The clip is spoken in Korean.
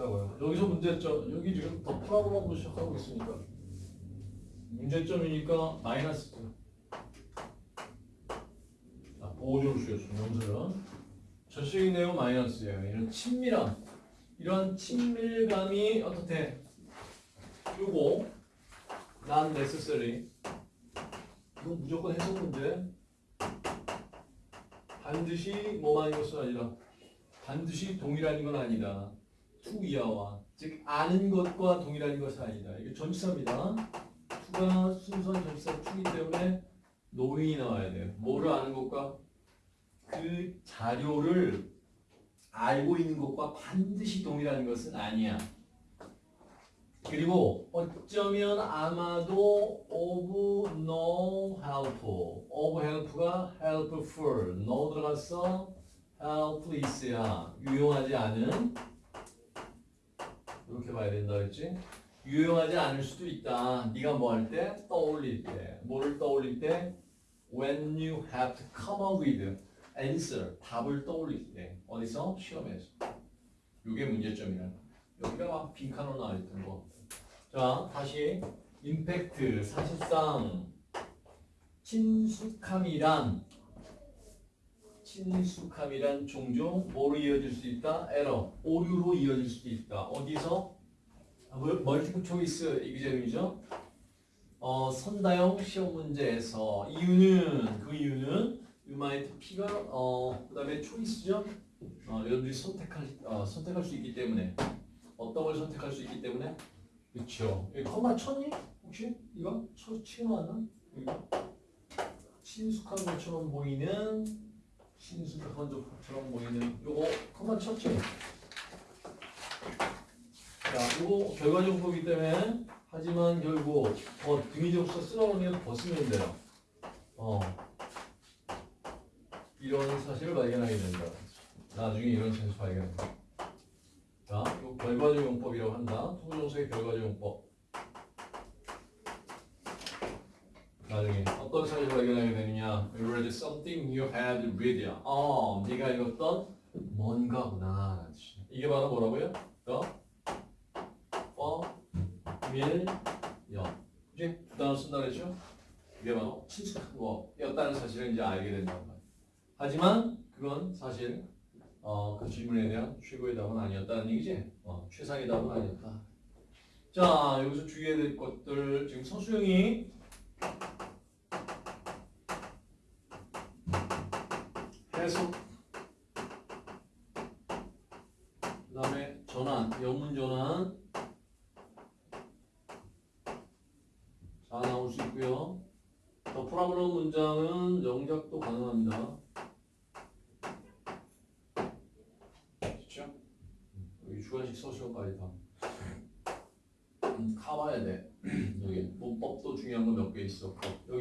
있다고요. 여기서 문제점, 여기 지금 더 프라블럼으로 시작하고 있으니까 문제점이니까 마이너스. 자, 보호조를 쓰였어, 명사는. 전식의 내용 마이너스예요. 이런 친밀함. 이런 친밀감이 어떻게? 요거 난 necessary. 이건 무조건 해석 문제. 반드시 뭐만인 것은 아니라 반드시 동일한 건 아니다. 투이하와 즉 아는 것과 동일한 것은 아니다. 이게 전치사입니다. 투가 순수한 전치사 투기 때문에 노인이 나와야 돼요. 뭐를 아는 것과 그 자료를 알고 있는 것과 반드시 동일한 것은 아니야. 그리고 어쩌면 아마도 of no help, of help가 helpful, no 들어갔어, helpless야, 유용하지 않은 이렇게 봐야 된다 그랬지? 유용하지 않을 수도 있다. 네가 뭐 할 때? 떠올릴 때. 뭐를 떠올릴 때? When you have to come up with answer, 답을 떠올릴 때. 어디서? 시험에서. 이게 문제점이라는 거. 여기가 막 빈칸으로 나와 있던 거. 자, 다시 임팩트 사실상 친숙함이란 친숙함이란 종종 뭐로 이어질 수 있다? 에러, 오류로 이어질 수도 있다. 어디서? 아, 뭐, 멀티플 초이스 이기점이죠. 어, 선다형 시험 문제에서 이유는 그 이유는 you might 피가 어 그다음에 초이스죠. 어, 여러분들이 선택할 어, 선택할 수 있기 때문에 어떤 걸 선택할 수 있기 때문에 그렇죠. 이 커마 쳤니? 혹시 이거 쳐 치워놨나? 이거 친숙한 것처럼 보이는 친숙한 것처럼 보이는 요거 커마 쳤지. 자, 요거 결과정보이기 때문에 하지만 결국 어, 등이 접수 쓸어오면 벗으면 돼요. 어. 이런 사실을 발견하게 된다. 나중에 이런 사실을 발견한다. 자, 이 결과적 용법이라고 한다. 통정서의 결과적 용법. 나중에 어떤 사실을 발견하게 되느냐? You read something you had read. 어, 네가 읽었던 뭔가구나. 이게 바로 뭐라고요? 밀, 여. 그지? 두 단어 쓴다 그랬죠? 이게 바로 친숙한 거였다는 사실을 이제 알게 된다는 거예요. 하지만 그건 사실 어, 그 질문에 대한 최고의 답은 아니었다는 얘기지. 어, 최상의 답은 아니었다. 자, 여기서 주의해야 될 것들 지금 서수영이 해석 그다음에 전환, 영문 전환 다 나올 수 있고요. 더 프라브로 문장은 영작도 가능합니다. 그렇죠? 여기 주관식 서술까지 다. 음, 가봐야 돼. 여기 문법도 중요한 거 몇 개 있어. 여기